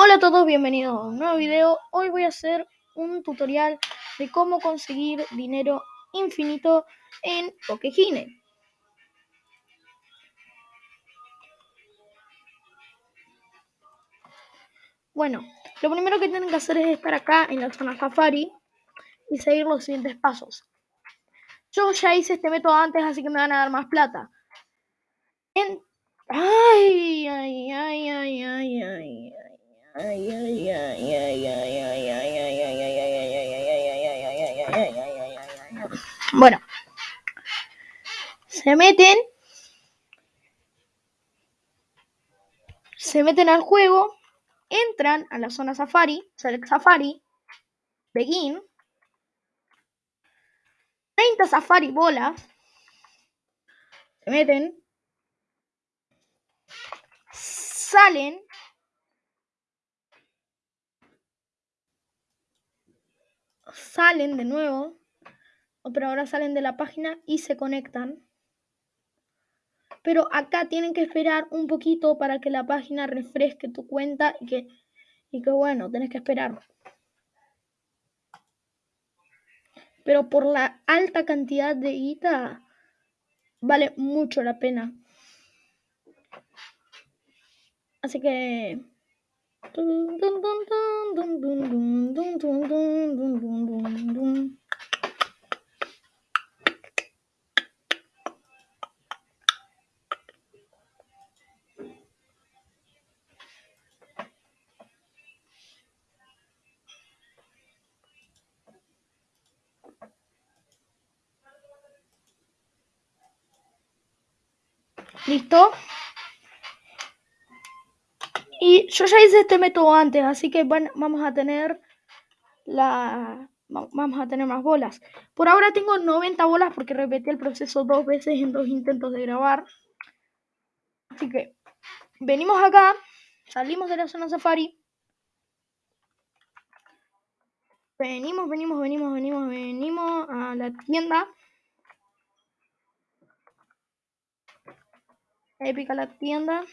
Hola a todos, bienvenidos a un nuevo video. Hoy voy a hacer un tutorial de cómo conseguir dinero infinito en Pokegine. Bueno, lo primero que tienen que hacer es estar acá en la zona Safari y seguir los siguientes pasos. Yo ya hice este método antes, así que me van a dar más plata. Ay, ay, ay, ay. Bueno, se meten, se meten al juego, entran a la zona Safari, Select Safari, Begin, 30 Safari bolas, se meten, salen salen de nuevo, pero ahora salen de la página y se conectan. Pero acá tienen que esperar un poquito para que la página refresque tu cuenta y que, y que bueno, tenés que esperar. Pero por la alta cantidad de guita, vale mucho la pena. Así que ¿Listo? Y yo ya hice este método antes, así que vamos a tener la vamos a tener más bolas. Por ahora tengo 90 bolas porque repetí el proceso dos veces en dos intentos de grabar. Así que venimos acá, salimos de la zona safari. Venimos, venimos, venimos, venimos, venimos a la tienda. Épica la tienda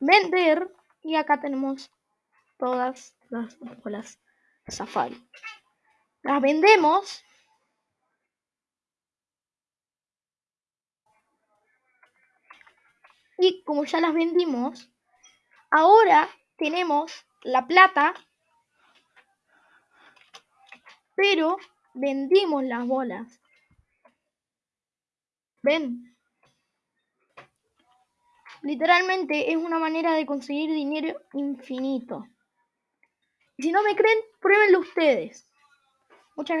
vender y acá tenemos todas las bolas Safari. Las vendemos. Y como ya las vendimos, ahora tenemos la plata, pero vendimos las bolas. ¿Ven? Literalmente es una manera de conseguir dinero infinito. Si no me creen, pruébenlo ustedes.